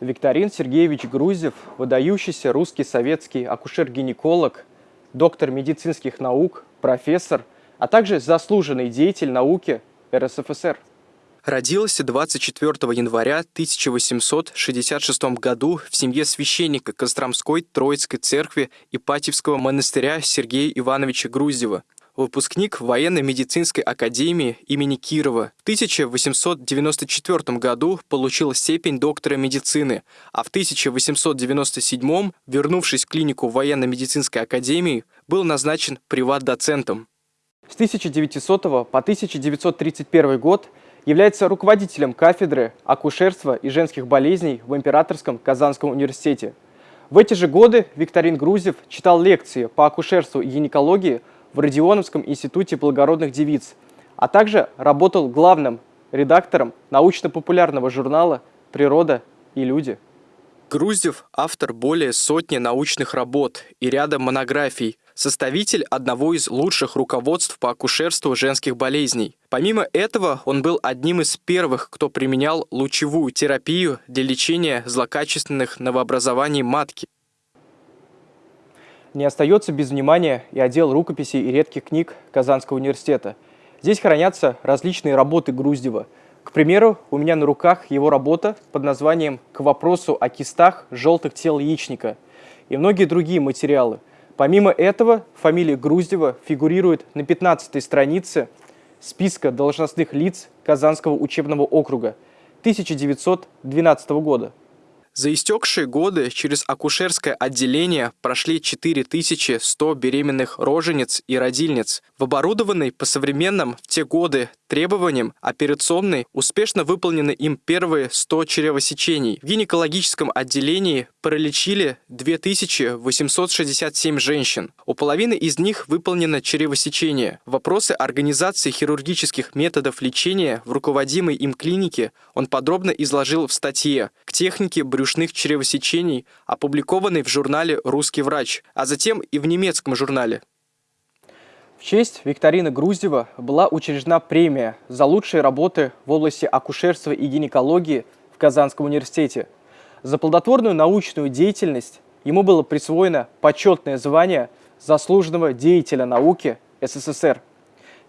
Викторин Сергеевич Грузев, выдающийся русский советский акушер-гинеколог, доктор медицинских наук, профессор, а также заслуженный деятель науки РСФСР. Родился 24 января 1866 году в семье священника Костромской Троицкой церкви Ипатьевского монастыря Сергея Ивановича Груздева выпускник военно-медицинской академии имени Кирова. В 1894 году получил степень доктора медицины, а в 1897, вернувшись в клинику военно-медицинской академии, был назначен приват-доцентом. С 1900 по 1931 год является руководителем кафедры акушерства и женских болезней в Императорском Казанском университете. В эти же годы Викторин Грузев читал лекции по акушерству и гинекологии в Родионовском институте благородных девиц, а также работал главным редактором научно-популярного журнала «Природа и люди». Груздев – автор более сотни научных работ и ряда монографий, составитель одного из лучших руководств по акушерству женских болезней. Помимо этого, он был одним из первых, кто применял лучевую терапию для лечения злокачественных новообразований матки. Не остается без внимания и отдел рукописей и редких книг Казанского университета. Здесь хранятся различные работы Груздева. К примеру, у меня на руках его работа под названием «К вопросу о кистах желтых тел яичника» и многие другие материалы. Помимо этого, фамилия Груздева фигурирует на 15 странице списка должностных лиц Казанского учебного округа 1912 года. За истекшие годы через акушерское отделение прошли 4100 беременных рожениц и родильниц. В оборудованной по современным в те годы требованиям операционной успешно выполнены им первые 100 чревосечений. В гинекологическом отделении пролечили 2867 женщин. У половины из них выполнено чревосечение. Вопросы организации хирургических методов лечения в руководимой им клинике он подробно изложил в статье «К технике брюшных чревосечений», опубликованной в журнале «Русский врач», а затем и в немецком журнале. В честь Викторины Груздева была учреждена премия за лучшие работы в области акушерства и гинекологии в Казанском университете. За плодотворную научную деятельность ему было присвоено почетное звание заслуженного деятеля науки СССР.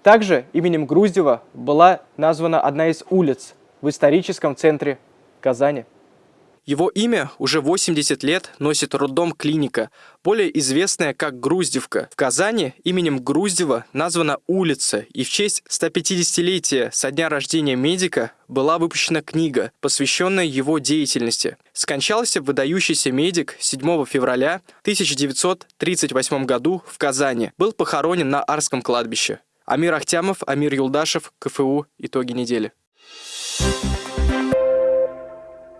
Также именем Груздева была названа одна из улиц в историческом центре Казани. Его имя уже 80 лет носит роддом клиника, более известная как Груздевка. В Казани именем Груздева названа улица, и в честь 150-летия со дня рождения медика была выпущена книга, посвященная его деятельности. Скончался выдающийся медик 7 февраля 1938 году в Казани. Был похоронен на Арском кладбище. Амир Ахтямов, Амир Юлдашев, КФУ. Итоги недели.